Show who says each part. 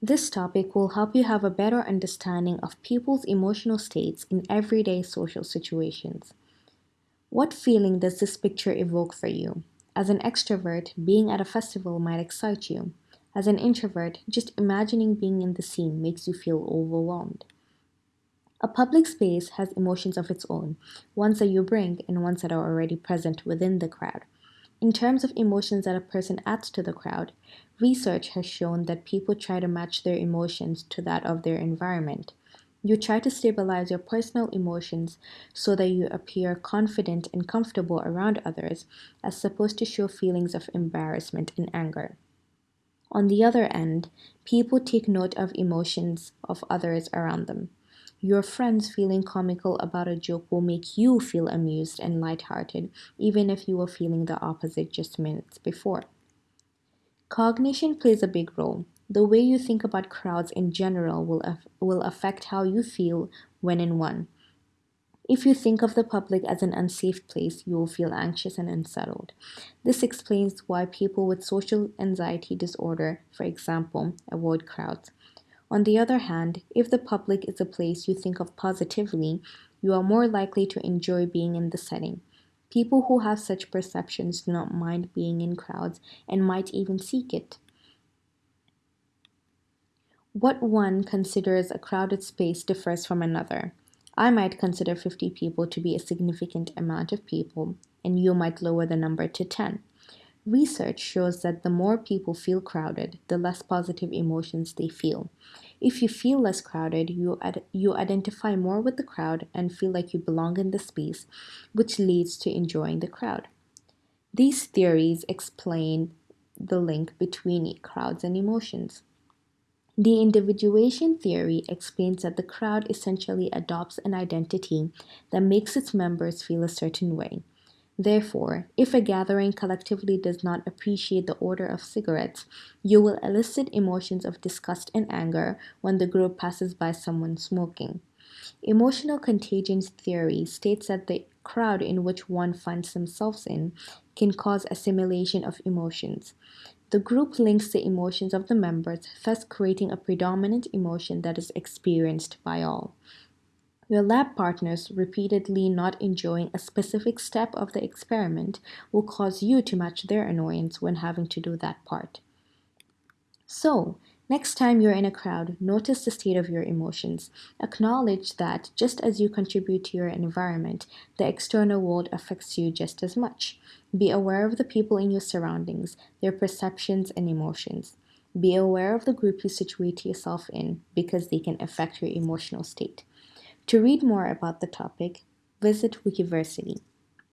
Speaker 1: This topic will help you have a better understanding of people's emotional states in everyday social situations. What feeling does this picture evoke for you? As an extrovert, being at a festival might excite you. As an introvert, just imagining being in the scene makes you feel overwhelmed. A public space has emotions of its own, ones that you bring and ones that are already present within the crowd. In terms of emotions that a person adds to the crowd, research has shown that people try to match their emotions to that of their environment. You try to stabilize your personal emotions so that you appear confident and comfortable around others, as opposed to show feelings of embarrassment and anger. On the other end, people take note of emotions of others around them. Your friends feeling comical about a joke will make you feel amused and lighthearted, even if you were feeling the opposite just minutes before. Cognition plays a big role. The way you think about crowds in general will, af- will affect how you feel when in one. If you think of the public as an unsafe place, you will feel anxious and unsettled. This explains why people with social anxiety disorder, for example, avoid crowds. On the other hand, if the public is a place you think of positively, you are more likely to enjoy being in the setting. People who have such perceptions do not mind being in crowds and might even seek it. What one considers a crowded space differs from another. I might consider 50 people to be a significant amount of people, and you might lower the number to 10. Research shows that the more people feel crowded, the less positive emotions they feel. If you feel less crowded, you, ad- you identify more with the crowd and feel like you belong in the space, which leads to enjoying the crowd. These theories explain the link between crowds and emotions. The individuation theory explains that the crowd essentially adopts an identity that makes its members feel a certain way. Therefore, if a gathering collectively does not appreciate the odor of cigarettes, you will elicit emotions of disgust and anger when the group passes by someone smoking. Emotional contagion theory states that the crowd in which one finds themselves in can cause assimilation of emotions. The group links the emotions of the members, thus creating a predominant emotion that is experienced by all. Your lab partners repeatedly not enjoying a specific step of the experiment will cause you to match their annoyance when having to do that part. So, next time you're in a crowd, notice the state of your emotions. Acknowledge that just as you contribute to your environment, the external world affects you just as much. Be aware of the people in your surroundings, their perceptions and emotions. Be aware of the group you situate yourself in because they can affect your emotional state. To read more about the topic, visit Wikiversity.